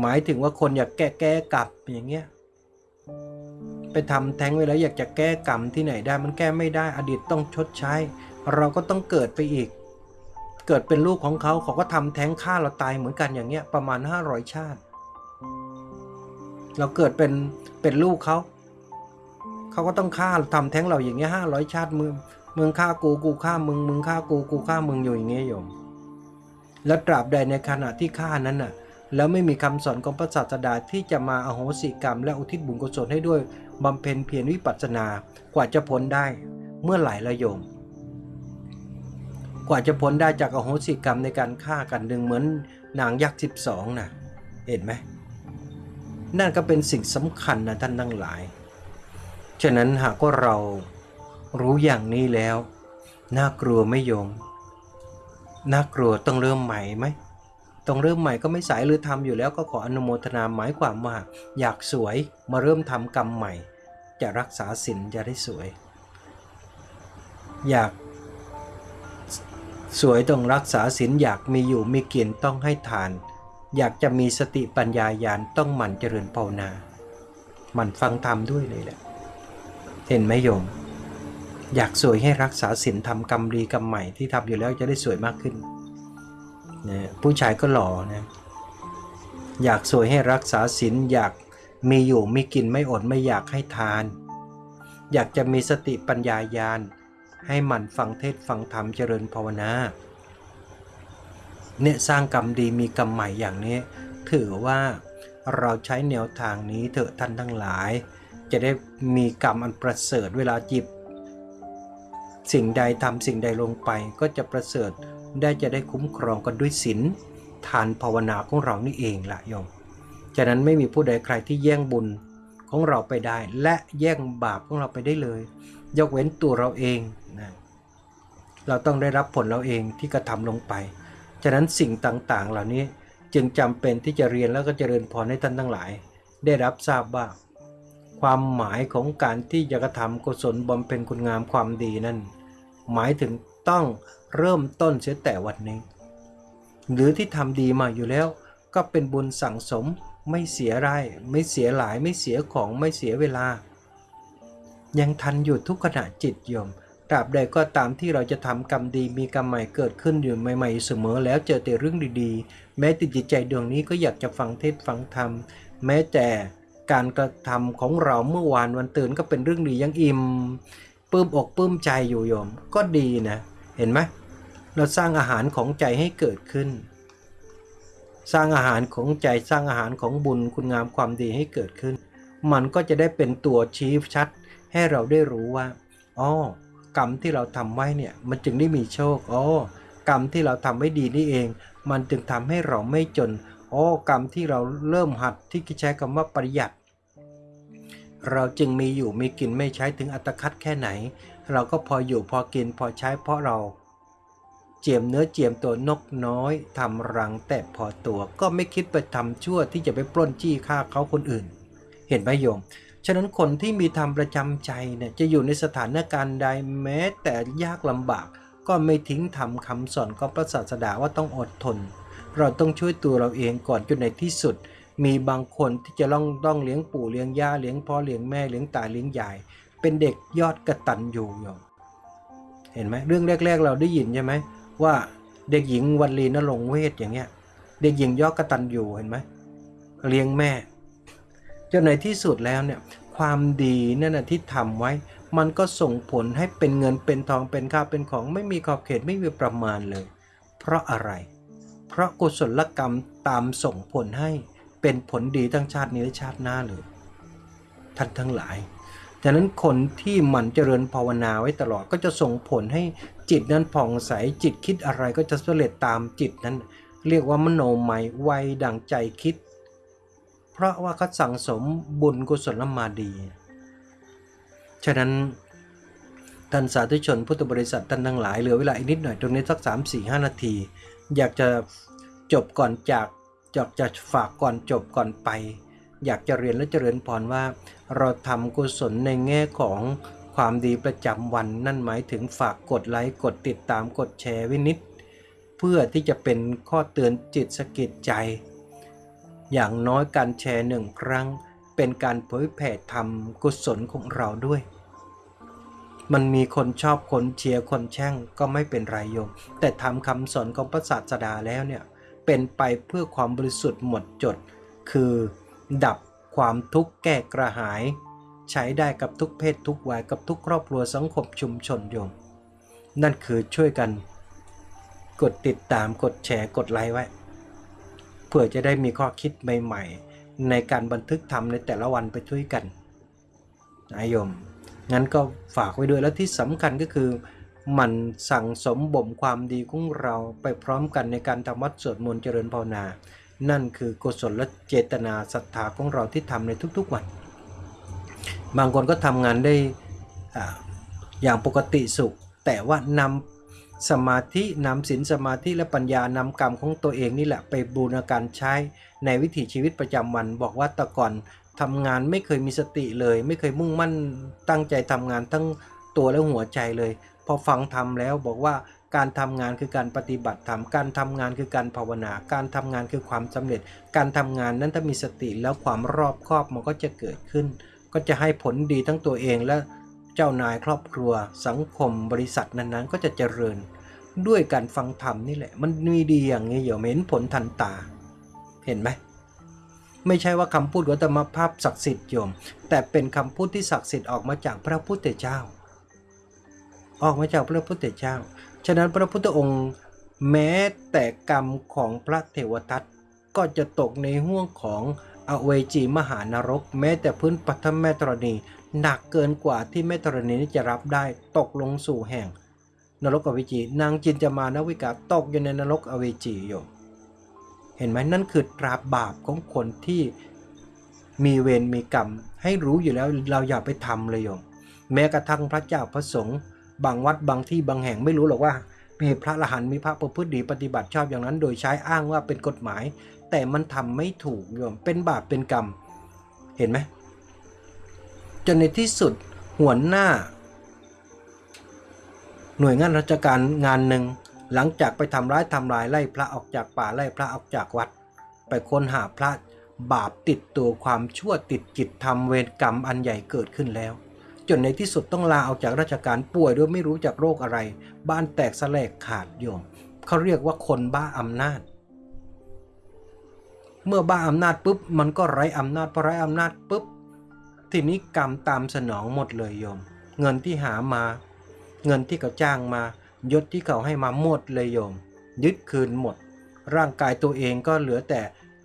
หมายถึงว่าคนอยากแก้แก้กลับอย่างเงี้ยไปทำแท้งไว้แล้วอยากจะแก้กรรมที่ไหนได้มันแก้ไม่ได้อดีตต้องชดใช้ เราก็ต้องเกิดไปอีก เกิดเป็นลูกของเขาเขาก็ทำแท้งฆ่าเราตายเหมือนกันอย่างเงี้ยประมาณ 500 ชาติ เราเกิดเป็นเป็นลูกเขาเขาก็ต้องฆ่าทำแท้งเราอย่างเงี้ยห้าร้อยชาติมึงมึงฆ่ากูกูฆ่ามึงมึงฆ่ากูกูฆ่ามึงอยู่อย่างเงี้ยโยม แล้วตราบใดในขณะที่ฆ่านั้นน่ะแล้วไม่มีคำสอนของพระศาสดาที่จะมาอโหสิกรรม และอุทิศบุญกุศลให้ด้วยบำเพ็ญเพียรวิปัสสนา กว่าจะพ้นได้ เมื่อไหร่ละโยม กว่าจะพ้นได้จากอโหสิกรรมในการฆ่ากันดึงเหมือนนางยักษ์สิบสองนะเห็นไหมนั่นก็เป็นสิ่งสำคัญนะท่านทั้งหลาย ฉะนั้นหากว่าเรารู้อย่างนี้แล้ว น่ากลัวไม่โยม น่ากลัวต้องเริ่มใหม่ไหมต้องเริ่มใหม่ก็ไม่สายหรือทำอยู่แล้วก็ขออนุโมทนาหมายความว่า อยากสวยมาเริ่มทำกรรมใหม่ จะรักษาศีลจะได้สวย อยาก สวยต้องรักษาศีลอยากมีอยู่มีกินต้องให้ทาน อยากจะมีสติปัญญาญาณต้องหมั่นเจริญภาวนา หมั่นฟังธรรมด้วยเลยแหละ เห็นไหมโยม อยากสวยให้รักษาศีลทำกรรมดีกรรมใหม่ที่ทำอยู่แล้วจะได้สวยมากขึ้นนะผู้ชายก็หล่อนะ อยากสวยให้รักษาศีลอยากมีอยู่มีกินไม่อดไม่อยากให้ทาน อยากจะมีสติปัญญาญาณ ให้หมั่นฟังเทศฟังธรรมเจริญภาวนาเนี่ยสร้างกรรมดีมีกรรมใหม่อย่างนี้ ถือว่าเราใช้แนวทางนี้เถอะท่านทั้งหลาย จะได้มีกรรมอันประเสริฐเวลาจิบ สิ่งใดทำสิ่งใดลงไปก็จะประเสริฐได้จะได้คุ้มครองกันด้วยศีลทานภาวนาของเรานี่เองละโยมฉะนั้นไม่มีผู้ใดใครที่แย่งบุญของเราไปได้ และแย่งบาปของเราไปได้เลย ยกเว้นตัวเราเอง นะเราต้องได้รับผลเราเองที่กระทำลงไป ฉะนั้นสิ่งต่างๆ เหล่านี้จึงจำเป็นที่จะเรียนแล้วก็เจริญพรให้ท่านทั้งหลาย ได้รับทราบว่า ความหมายของการที่จะกระทำกุศลบำเพ็ญคุณงามความดีนั้น หมายถึงต้องเริ่มต้นเสียแต่วันนี้ หรือที่ทำดีมาอยู่แล้ว ก็เป็นบุญสั่งสมไม่เสียไรไม่เสียหลายไม่เสียของไม่เสียเวลา ยังทันอยู่ทุกขณะจิตโยม ตราบใดก็ตามที่เราจะทำกรรมดีมีกรรมใหม่เกิดขึ้นอยู่ใหม่ๆเสมอแล้วเจอแต่เรื่องดีๆ แม้ติดจิตใจดวงนี้ก็อยากจะฟังเทศฟังธรรม แม้แต่การกระทำของเราเมื่อวานวันตื่นก็เป็นเรื่องดียังอิ่มปลื้มอกปลื้มใจอยู่โยมก็ดีนะ เห็นไหมเราสร้างอาหารของใจให้เกิดขึ้น สร้างอาหารของใจสร้างอาหารของบุญคุณงามความดีให้เกิดขึ้น มันก็จะได้เป็นตัวชี้ชัดให้เราได้รู้ว่าอ๋อ กรรมที่เราทำไว้เนี่ยมันจึงได้มีโชคอ๋อกรรมที่เราทำไว้ดีนี่เอง มันจึงทำให้เราไม่จนอ๋อกรรมที่เราเริ่มหัดที่ใช้คำว่าประหยัด เราจึงมีอยู่มีกินไม่ใช้ถึงอัตคัดแค่ไหน เราก็พออยู่พอกินพอใช้เพราะเรา เจียมเนื้อเจียมตัวนกน้อยทำรังแต่พอตัวก็ไม่คิดไปทำชั่วที่จะไปปล้นจี้ฆ่าเขาคนอื่น เห็นไหมโยม ฉะนั้นคนที่มีธรรมประจำใจเนี่ยจะอยู่ในสถานการณ์ใดแม้แต่ยากลำบาก ก็ไม่ทิ้งทำคำสอนของพระศาสดาว่าต้องอดทน เราต้องช่วยตัวเราเองก่อนจนในที่สุด มีบางคนที่จะต้องต้องเลี้ยงปู่เลี้ยงย่าเลี้ยงพ่อเลี้ยงแม่เลี้ยงตาเลี้ยงยาย เป็นเด็กยอดกระตันอยู่โยมเห็นไหมเรื่องแรก ๆ เราได้ยินใช่ไหมว่าเด็กหญิงวันลีนรงเวทอย่างเงี้ย เด็กหญิงยอดกระตันอยู่เห็นไหมเลี้ยงแม่ นในที่สุดแล้วเนี่ยความดีนั่นนะที่ทำไว้ มันก็ส่งผลให้เป็นเงินเป็นทองเป็นข้าวเป็นของไม่มีขอบเขตไม่มีประมาณเลย เพราะอะไร เพราะกุศลกรรมตามส่งผลให้เป็นผลดีทั้งชาตินี้และชาติหน้าเลยท่านทั้งหลายฉะนั้นคนที่หมั่นเจริญภาวนาไว้ตลอดก็จะส่งผลให้จิตนั้นผ่องใสจิตคิดอะไรก็จะสำเร็จตามจิตนั้น เรียกว่ามโนไมยไวดังใจคิด เพราะว่าเขาสั่งสมบุญกุศลมาดี ฉะนั้นท่านสาธุชนพุทธบริษัทท่านทั้งหลายเหลือเวลาอีกนิดหน่อยตรงนี้สัก 3 4 5 นาที อยากจะจบก่อนจากอยากจะฝากก่อนจบก่อนไป อยากจะเรียนและเจริญพรว่า เราทำกุศลในแง่ของความดีประจำวันนั่นหมายถึงฝากกดไลค์กดติดตามกดแชร์วินิดเพื่อที่จะเป็นข้อเตือนจิตสะกิดใจ อย่างน้อยการแชร์หนึ่งครั้ง เป็นการเผยแผ่ธรรมกุศลของเราด้วย มันมีคนชอบคนเชียร์คนแช่งก็ไม่เป็นไรโยม แต่ทำคำสอนของพระศาสดาแล้วเนี่ย เป็นไปเพื่อความบริสุทธิ์หมดจด คือดับความทุกข์แก้กระหาย ใช้ได้กับทุกเพศทุกวัยกับทุกครอบครัวสังคมชุมชนโยม นั่นคือช่วยกัน กดติดตามกดแชร์กดไลค์ไว้ เพื่อจะได้มีข้อคิดใหม่ ๆ ในการบันทึกทำในแต่ละวันไปช่วยกันนายโยมงั้นก็ฝากไว้ด้วยแล้วที่สำคัญก็คือมันสั่งสมบ่มความดีของเราไปพร้อมกันในการทำวัดสวดมนต์เจริญภาวนา นั่นคือกุศลและเจตนาศรัทธาของเราที่ทำในทุกๆวัน บางคนก็ทำงานได้อย่างปกติสุข แต่ว่านำ สมาธินำศีลสมาธิและปัญญานำกรรมของตัวเองนี่แหละไปบูรณาการใช้ในวิถีชีวิตประจำวัน บอกว่าแต่ก่อนทำงานไม่เคยมีสติเลย ไม่เคยมุ่งมั่นตั้งใจทำงานทั้งตัวและหัวใจเลย พอฟังทำแล้วบอกว่าการทำงานคือการปฏิบัติธรรม การทำงานคือการภาวนา การทำงานคือความสำเร็จ การทำงานนั้นถ้ามีสติแล้วความรอบคอบมันก็จะเกิดขึ้น ก็จะให้ผลดีทั้งตัวเองและ เจ้านายครอบครัวสังคมบริษัทนั้นๆ ก็จะเจริญด้วยการฟังธรรมนี่แหละ มันมีดีอย่างนี้เดี๋ยวเห็นผลทันตา เห็นไหมไม่ใช่ว่าคำพูดวัตมภาพศักดิ์สิทธิ์โยม แต่เป็นคำพูดที่ศักดิ์สิทธิ์ออกมาจากพระพุทธเจ้า ออกมาจากพระพุทธเจ้า ฉะนั้นพระพุทธองค์แม้แต่กรรมของพระเทวทัตก็จะตกในห่วงของอเวจีมหานรก แม้แต่พื้นปัทมแม่ธรณี หนักเกินกว่าที่แม่ธรณีนี้จะรับได้ตกลงสู่แห่ง นรกอเวจี นางจินจามานวิกาตกอยู่ในนรกอเวจีโยมเห็นไหมนั่นคือตราบาปของคนที่มีเวรมีกรรม ให้รู้อยู่แล้วเราอย่าไปทำเลยโยมแม้กระทั่งพระเจ้าพระสงฆ์บางวัดบางที่บางแห่งไม่รู้หรอกว่า มีพระอรหันมีพระประพฤติดีปฏิบัติชอบอย่างนั้น โดยใช้อ้างว่าเป็นกฎหมาย แต่มันทำไม่ถูกโยมเป็นบาปเป็นกรรม เห็นไหม จนในที่สุดหัวหน้า หน่วยงานราชการงานหนึ่ง หลังจากไปทำร้ายทำลายไล่พระออกจากป่าไล่พระออกจากวัด ไปค้นหาพระบาปติดตัวความชั่วติดจิตทำเวรกรรมอันใหญ่เกิดขึ้นแล้ว จนในที่สุดต้องลาออกจากราชการป่วยด้วยไม่รู้จากโรคอะไร บ้านแตกสลายขาดโยมเขาเรียกว่าคนบ้าอำนาจ เมื่อบ้าอำนาจปุ๊บมันก็ไร้อำนาจพอไร้อำนาจปุ๊บ ทีนี้กรรมตามสนองหมดเลยโยม เงินที่หามา เงินที่เขาจ้างมายศที่เขาให้มาหมดเลยโยม ยึดคืนหมด ร่างกายตัวเองก็เหลือแต่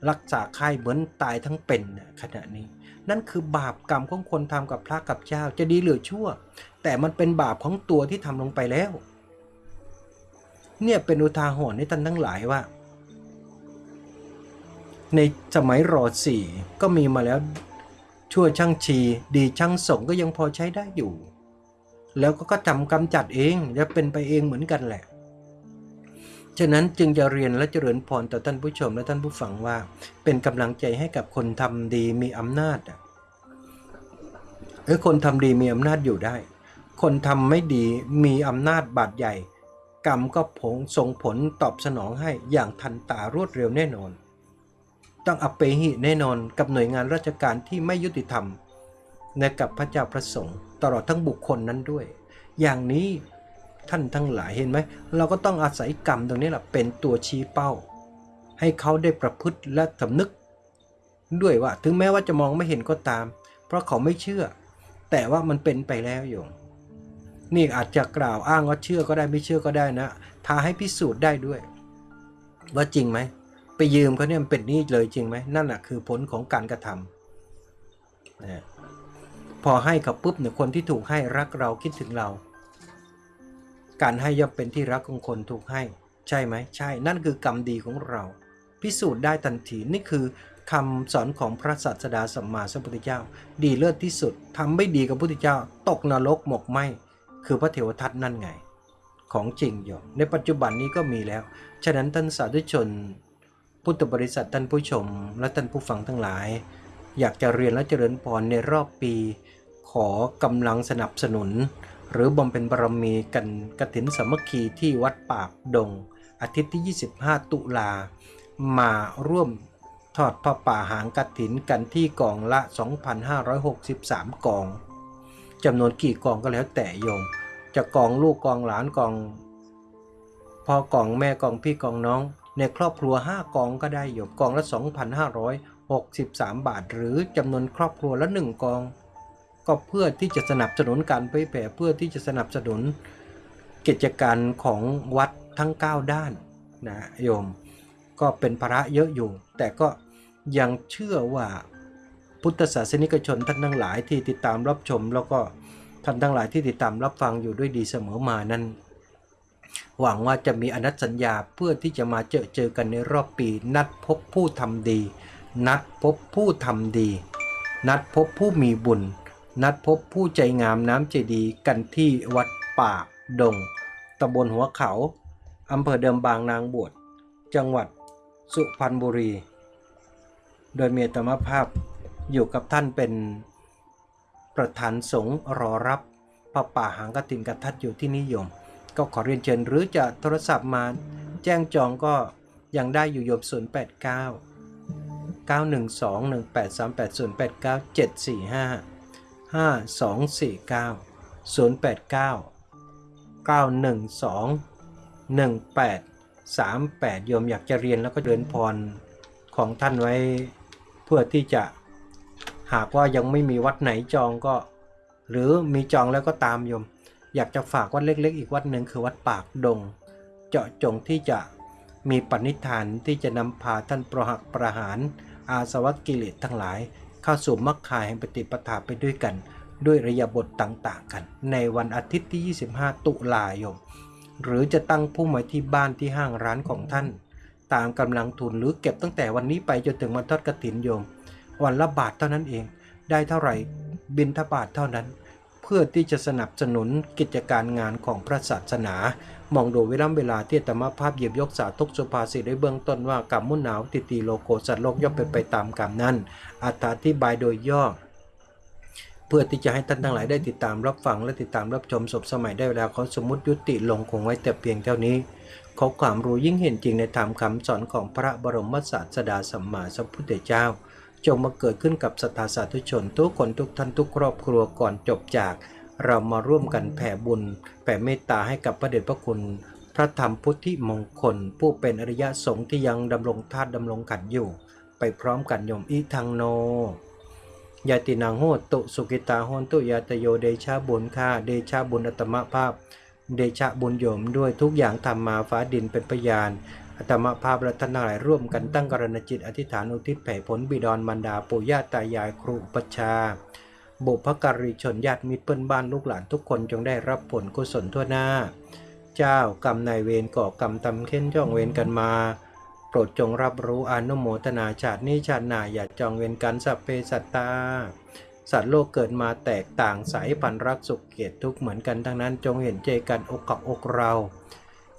รักษาไข้เหมือนตายทั้งเป็นน่ะขณะนี้ นั่นคือบาปกรรมของคนทำกับพระกับเจ้าจะดีหรือชั่ว แต่มันเป็นบาปของตัวที่ทำลงไปแล้ว เนี่ยเป็นอุทาหรณ์ให้ท่านทั้งหลายว่า ในสมัยรอสี่ก็มีมาแล้ว ชั่วช่างชี ดีช่างสงก็ยังพอใช้ได้อยู่ แล้วก็ก็จำกำจัดเองและเป็นไปเองเหมือนกันแหละ ฉะนั้นจึงจะเรียนและเจริญพรต่อท่านผู้ชมและท่านผู้ฟังว่า เป็นกำลังใจให้กับคนทำดีมีอำนาจอะเออคนทำดีมีอำนาจอยู่ได้ คนทำไม่ดีมีอำนาจบาดใหญ่ กรรมก็ผงส่งผลตอบสนองให้อย่างทันตารวดเร็วแน่นอน ต้องอัปเปหิแน่นอนกับหน่วยงานราชการที่ไม่ยุติธรรมในกับพระเจ้าพระสงฆ์ตลอดทั้งบุคคลนั้นด้วย อย่างนี้ท่านทั้งหลายเห็นไหม เราก็ต้องอาศัยกรรมตรงนี้แหละเป็นตัวชี้เป้า ให้เขาได้ประพฤติและสำนึก ด้วยว่าถึงแม้ว่าจะมองไม่เห็นก็ตาม เพราะเขาไม่เชื่อ แต่ว่ามันเป็นไปแล้วโยมนี่อาจจะกล่าวอ้างว่าเชื่อก็ได้ไม่เชื่อก็ได้นะท้าให้พิสูจน์ได้ด้วย ว่าจริงไหม ไปยืมเขาเนี่ยมันเป็นหนี้เลยจริงไหมนั่นแหะคือผลของการกระทำนะพอให้เขาปุ๊บเนี่ยคนที่ถูกให้รักเราคิดถึงเรา การให้ย่อมเป็นที่รักของคนถูกให้ ใช่ไหมใช่ นั่นคือกรรมดีของเรา พิสูจน์ได้ทันทีนี่คือคำสอนของพระศาสดาสัมมาสัมพุทธเจ้า ดีเลิศที่สุดทำไม่ดีกับพุทธเจ้า ตกนรกหมกไหมคือพระเถวทัตนั่นไง ของจริงอยู่ในปัจจุบันนี้ก็มีแล้ว ฉะนั้นท่านสาธุชน พุทธบริษัทท่านผู้ชมและท่านผู้ฟังทั้งหลาย อยากจะเรียนและเจริญพรในรอบปี ขอกำลังสนับสนุน หรือบำเพ็ญบารมีกันกฐินสามัคคีที่วัดปากดง อาทิตย์ที่ 25 ตุลา มาร่วมทอดพระป่าหางกฐินกันที่กองละ 2,563 กองจำนวนกี่กองก็แล้วแต่โยม จะกองลูกกองหลานกองพ่อกองแม่กองพี่กองน้อง ในครอบครัว 5 กองก็ได้โยมกองละ 2,563 บาท หรือจำนวนครอบครัวละ 1 กอง ก็เพื่อที่จะสนับสนุนการเผยแผ่เพื่อที่จะสนับสนุนกิจการของวัดทั้ง 9 ด้านนะโยม ก็เป็นภาระเยอะอยู่ แต่ก็ยังเชื่อว่าพุทธศาสนิกชนท่านทั้งหลายที่ติดตามรับชม แล้วก็ท่านทั้งหลายที่ติดตามรับฟังอยู่ด้วยดีเสมอมานั้น หวังว่าจะมีอนัตสัญญาเพื่อที่จะมาเจอเจอกันในรอบปี นัดพบผู้ทำดี นัดพบผู้ทำดี นัดพบผู้มีบุญ นัดพบผู้ใจงามน้ำใจดีกันที่วัดป่าดงตำบลหัวเขาอำเภอเดิมบางนางบวชจังหวัดสุพรรณบุรี โดยเมตมภาพอยู่กับท่านเป็นประธานสงฆ์รอรับพระป่าหางกตินกทัดอยู่ที่นิยม ก็ขอเรียนเชิญหรือจะโทรศัพท์มา แจ้งจองก็ยังได้อยู่โยม 089 912 1838 089 745 5249 089 912 1838 โยมอยากจะเรียนแล้วก็เดินพรของท่านไว้เพื่อที่จะหากว่ายังไม่มีวัดไหนจองก็ หรือมีจองแล้วก็ตามโยม อยากจะฝากวัดเล็ก ๆ อีกวัดหนึ่งคือวัดปากดง เจาะจงที่จะมีปณิธานที่จะนำพาท่านประหักประหาร อาสวัคกิเลสทั้งหลาย เข้าสู่มรรคคายแห่งปฏิปทาไปด้วยกัน ด้วยระยะบทต่างๆ กัน ในวันอาทิตย์ที่ 25 ตุลายนหรือจะตั้งพุ่มไว้ที่บ้านที่ห้างร้านของท่าน ตามกำลังทุนหรือเก็บตั้งแต่วันนี้ไปจนถึงวันทอดกระถินโยม วันละบาทเท่านั้นเอง ได้เท่าไหร่บินทบาทเท่านั้น เพื่อที่จะสนับสนุนกิจการงานของพระศาสนา มองดูเวลาเวลาที่ธรรมภาพเหยียบยกสาทุกสุภาษิตได้เบื้องต้นว่ากรรมมุ่นหนาวติตีโลโกสัตว์โลกย่อมเป็นไปตามกรรมนั้นอธิบายโดยย่อเพื่อที่จะให้ท่านทั้งหลายได้ติดตามรับฟังและติดตามรับชมศพสมัยได้เวลาเขาสมมติยุติลงคงไว้แต่เพียงเท่านี้ ขอความรู้ยิ่งเห็นจริงในธรรมคำสอนของพระบรมศาสดาสัมมาสัมพุทธเจ้า จงมาเกิดขึ้นกับสตาสาธุชน ทุกคนทุกท่านทุกครอบครัวก่อนจบจาก เรามาร่วมกันแผ่บุญ แผ่เมตตาให้กับพระเดชพระคุณ พระธรรมพุทธิมงคล ผู้เป็นอริยะสงฆ์ที่ยังดำรงธาตุดำรงขันอยู่ ไปพร้อมกันโยมอีทังโนยาตินังโหตุสุกิตาโหนตุยาตโยเดชาบุญค่าเดชาบุญอัตมภาพ เดชะบุญโยมด้วยทุกอย่างทำมาฟ้าดินเป็นพยาน อัตมภาพและท่านทั้งหลายร่วมกันตั้งกรณจิตอธิษฐานอุทิศแผ่ผลบิดรมารดาปู่ย่าตายายครูปชา บุพการีชนญาติมิตรเพื่อนบ้านลูกหลานทุกคนจงได้รับผลกุศลทั่วหน้า เจ้ากรรมนายเวรก่อกรรมทำเค้นจ้องเวรกันมา โปรดจงรับรู้อนุโมทนาชาตินี้ชาติหน้าอย่าจองเวรกันสัพเพสัตตาสัตว์โลกเกิดมาแตกต่างสายพันธุ์รักสุขเกลียดทุกเหมือนกันทั้งนั้นจงเห็นใจกันอกกับอกเรา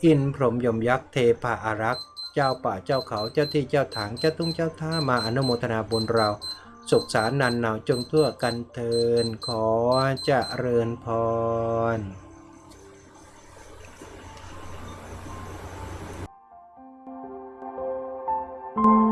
อินพรหมยมยักษ์เทพาอารักษ์ เจ้าป่าเจ้าเขาเจ้าที่เจ้าถางเจ้าตุ้งเจ้าท่ามาอนุโมทนาบนเราสุขสารนันหนาวจงทั่วกันเทินขอจะเริญพรうん。